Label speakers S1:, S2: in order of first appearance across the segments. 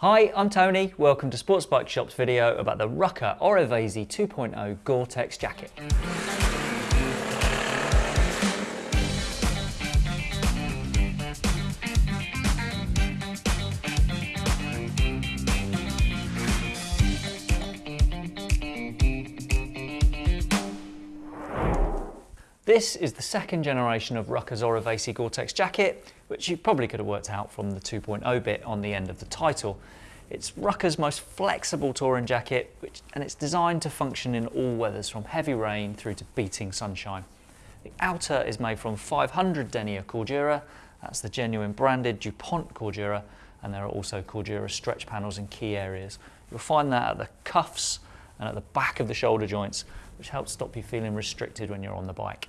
S1: Hi, I'm Tony. Welcome to Sports Bike Shop's video about the Rukka Orovesi 2.0 Gore-Tex jacket. This is the second generation of Rukka's Orovesi Gore-Tex jacket, which you probably could have worked out from the 2.0 bit on the end of the title. It's Rukka's most flexible touring jacket, which, and it's designed to function in all weathers, from heavy rain through to beating sunshine. The outer is made from 500 denier Cordura, that's the genuine branded DuPont Cordura, and there are also Cordura stretch panels in key areas. You'll find that at the cuffs and at the back of the shoulder joints, which helps stop you feeling restricted when you're on the bike.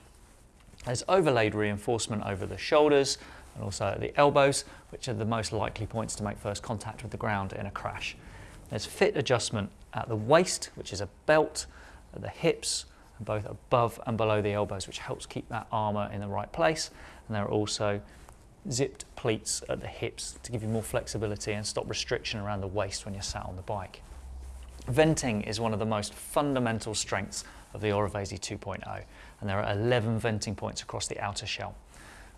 S1: There's overlaid reinforcement over the shoulders and also at the elbows, which are the most likely points to make first contact with the ground in a crash. There's fit adjustment at the waist, which is a belt, at the hips, and both above and below the elbows, which helps keep that armour in the right place. And there are also zipped pleats at the hips to give you more flexibility and stop restriction around the waist when you're sat on the bike. Venting is one of the most fundamental strengths of the Orovesi 2.0 and there are 11 venting points across the outer shell.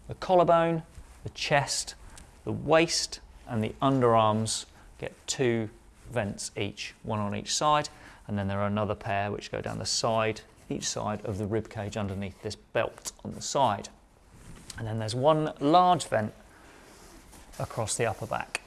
S1: The collarbone, the chest, the waist and the underarms get two vents each, one on each side and then there are another pair which go down the side, each side of the rib cage underneath this belt on the side. And then there's one large vent across the upper back.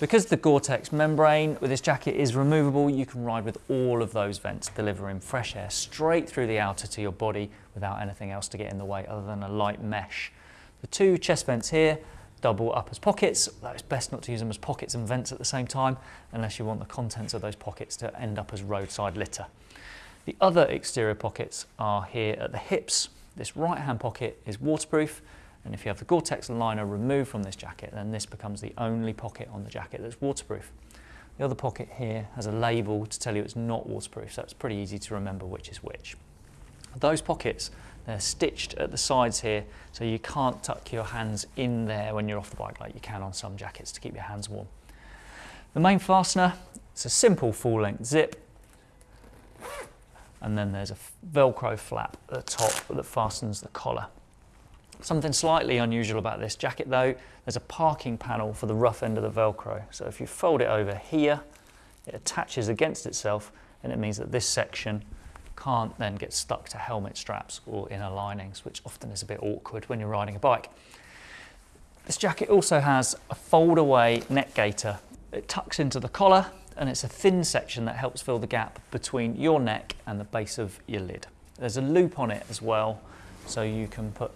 S1: Because the Gore-Tex membrane with this jacket is removable, you can ride with all of those vents, delivering fresh air straight through the outer to your body without anything else to get in the way other than a light mesh. The two chest vents here double up as pockets, though it's best not to use them as pockets and vents at the same time, unless you want the contents of those pockets to end up as roadside litter. The other exterior pockets are here at the hips. This right hand pocket is waterproof and if you have the Gore-Tex liner removed from this jacket, then this becomes the only pocket on the jacket that's waterproof. The other pocket here has a label to tell you it's not waterproof, so it's pretty easy to remember which is which. Those pockets, they're stitched at the sides here, so you can't tuck your hands in there when you're off the bike like you can on some jackets to keep your hands warm. The main fastener, it's a simple full-length zip, and then there's a Velcro flap at the top that fastens the collar. Something slightly unusual about this jacket though, there's a parking panel for the rough end of the Velcro. So if you fold it over here, it attaches against itself and it means that this section can't then get stuck to helmet straps or inner linings, which often is a bit awkward when you're riding a bike. This jacket also has a fold away neck gaiter. It tucks into the collar and it's a thin section that helps fill the gap between your neck and the base of your lid. There's a loop on it as well, so you can put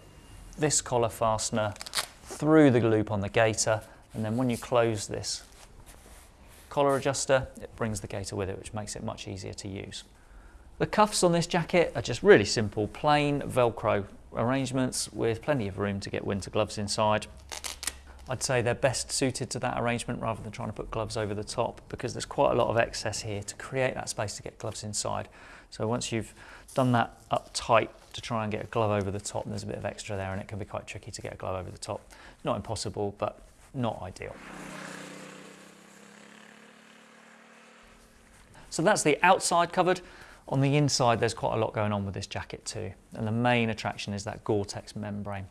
S1: this collar fastener through the loop on the gaiter and then when you close this collar adjuster it brings the gaiter with it which makes it much easier to use. The cuffs on this jacket are just really simple plain velcro arrangements with plenty of room to get winter gloves inside. I'd say they're best suited to that arrangement rather than trying to put gloves over the top because there's quite a lot of excess here to create that space to get gloves inside. So once you've done that up tight to try and get a glove over the top, there's a bit of extra there and it can be quite tricky to get a glove over the top. Not impossible, but not ideal. So that's the outside covered. On the inside, there's quite a lot going on with this jacket too. And the main attraction is that Gore-Tex membrane.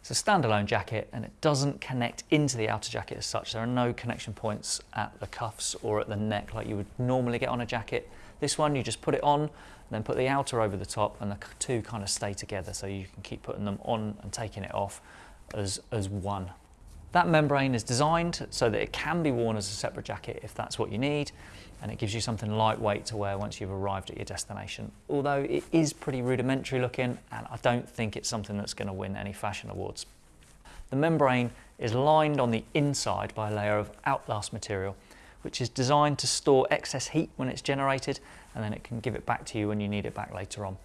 S1: It's a standalone jacket and it doesn't connect into the outer jacket as such. There are no connection points at the cuffs or at the neck like you would normally get on a jacket. This one, you just put it on, then put the outer over the top and the two kind of stay together so you can keep putting them on and taking it off as, as one. That membrane is designed so that it can be worn as a separate jacket if that's what you need and it gives you something lightweight to wear once you've arrived at your destination. Although it is pretty rudimentary looking and I don't think it's something that's going to win any fashion awards. The membrane is lined on the inside by a layer of Outlast material which is designed to store excess heat when it's generated and then it can give it back to you when you need it back later on.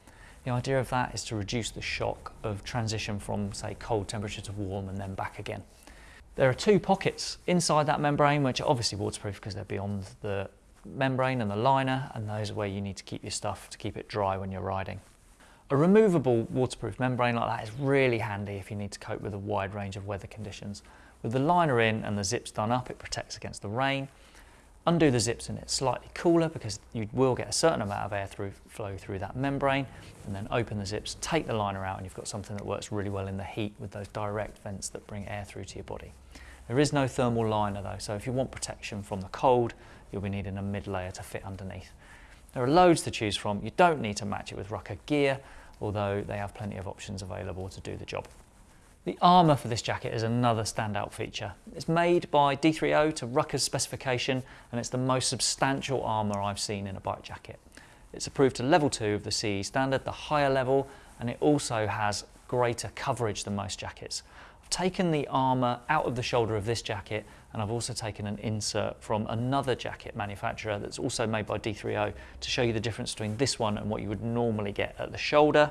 S1: The idea of that is to reduce the shock of transition from say cold temperature to warm and then back again. There are two pockets inside that membrane which are obviously waterproof because they're beyond the membrane and the liner and those are where you need to keep your stuff to keep it dry when you're riding. A removable waterproof membrane like that is really handy if you need to cope with a wide range of weather conditions. With the liner in and the zips done up, it protects against the rain. Undo the zips and it's slightly cooler because you will get a certain amount of air through, flow through that membrane. And then open the zips, take the liner out and you've got something that works really well in the heat with those direct vents that bring air through to your body. There is no thermal liner though, so if you want protection from the cold, you'll be needing a mid layer to fit underneath. There are loads to choose from. You don't need to match it with Rukka gear, although they have plenty of options available to do the job. The armour for this jacket is another standout feature. It's made by D3O to Rukka's specification and it's the most substantial armour I've seen in a bike jacket. It's approved to level 2 of the CE standard, the higher level, and it also has greater coverage than most jackets. I've taken the armour out of the shoulder of this jacket and I've also taken an insert from another jacket manufacturer that's also made by D3O to show you the difference between this one and what you would normally get at the shoulder.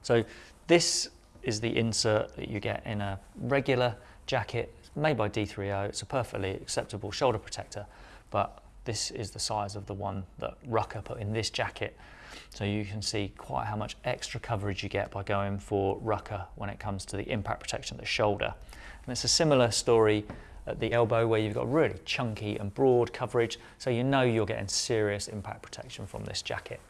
S1: So this is the insert that you get in a regular jacket made by D3O. It's a perfectly acceptable shoulder protector, but this is the size of the one that Rukka put in this jacket. So you can see quite how much extra coverage you get by going for Rukka when it comes to the impact protection of the shoulder. And it's a similar story at the elbow where you've got really chunky and broad coverage, so you know you're getting serious impact protection from this jacket.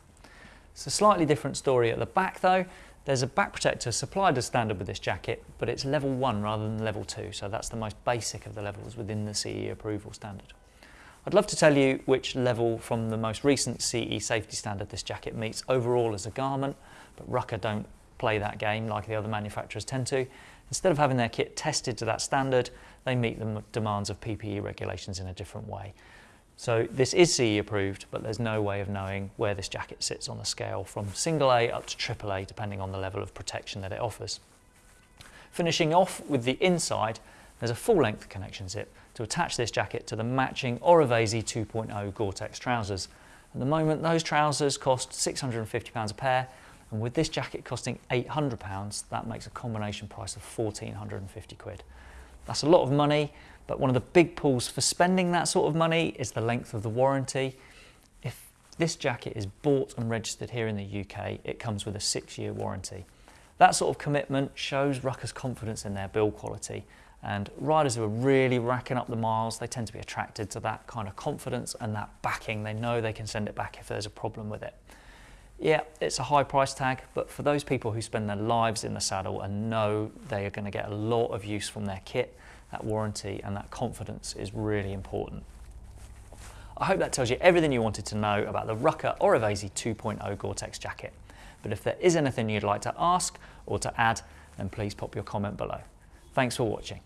S1: It's a slightly different story at the back though. There's a back protector supplied as standard with this jacket, but it's level one rather than level two, so that's the most basic of the levels within the CE approval standard. I'd love to tell you which level from the most recent CE safety standard this jacket meets overall as a garment, but Rukka don't play that game like the other manufacturers tend to. Instead of having their kit tested to that standard, they meet the demands of PPE regulations in a different way. So this is CE approved, but there's no way of knowing where this jacket sits on the scale from single A up to triple A, depending on the level of protection that it offers. Finishing off with the inside, there's a full length connection zip to attach this jacket to the matching Orovesi 2.0 Gore-Tex trousers. At the moment, those trousers cost £650 a pair, and with this jacket costing £800, that makes a combination price of 1450 quid. That's a lot of money, but one of the big pulls for spending that sort of money is the length of the warranty. If this jacket is bought and registered here in the UK, it comes with a six year warranty. That sort of commitment shows Rukka's confidence in their build quality and riders who are really racking up the miles, they tend to be attracted to that kind of confidence and that backing. They know they can send it back if there's a problem with it. Yeah, it's a high price tag, but for those people who spend their lives in the saddle and know they are going to get a lot of use from their kit, that warranty and that confidence is really important. I hope that tells you everything you wanted to know about the Rukka Orovesi 2.0 Gore-Tex jacket. But if there is anything you'd like to ask or to add, then please pop your comment below. Thanks for watching.